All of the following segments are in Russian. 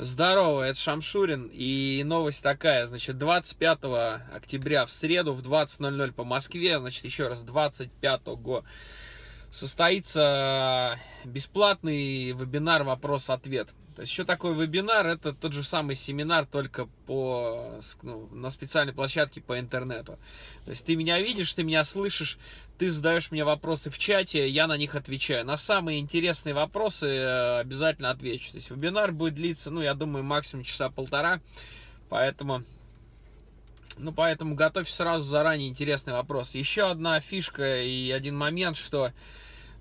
Здорово, это Шамшурин. И новость такая, значит, 25 октября в среду в 20.00 по Москве, значит, еще раз, 25 состоится бесплатный вебинар «Вопрос-ответ». То есть, что такое вебинар? Это тот же самый семинар, только по, ну, на специальной площадке по интернету. То есть, ты меня видишь, ты меня слышишь, ты задаешь мне вопросы в чате, я на них отвечаю. На самые интересные вопросы э, обязательно отвечу. То есть, вебинар будет длиться, ну, я думаю, максимум часа полтора. Поэтому... Ну, поэтому готовь сразу заранее интересный вопрос. Еще одна фишка и один момент, что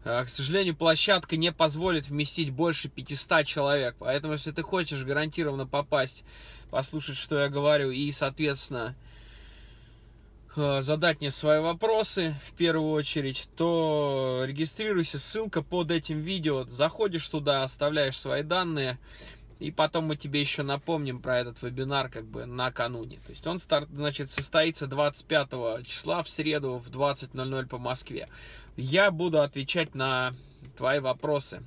Э, к сожалению, площадка не позволит вместить больше 500 человек. Поэтому, если ты хочешь гарантированно попасть, послушать, что я говорю, и, соответственно, э, задать мне свои вопросы в первую очередь, то регистрируйся, ссылка под этим видео. Заходишь туда, оставляешь свои данные, и потом мы тебе еще напомним про этот вебинар как бы накануне. То есть он старт, значит, состоится 25 числа в среду в 20.00 по Москве. Я буду отвечать на твои вопросы,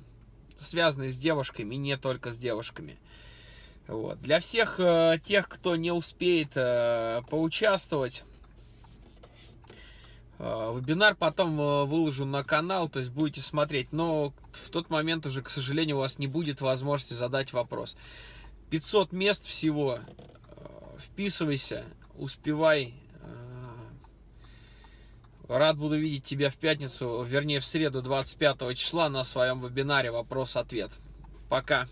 связанные с девушками, не только с девушками. Вот. Для всех э, тех, кто не успеет э, поучаствовать, вебинар потом э, выложу на канал, то есть будете смотреть. Но в тот момент уже, к сожалению, у вас не будет возможности задать вопрос. 500 мест всего. Э, вписывайся, успевай Рад буду видеть тебя в пятницу, вернее в среду 25 числа на своем вебинаре «Вопрос-ответ». Пока.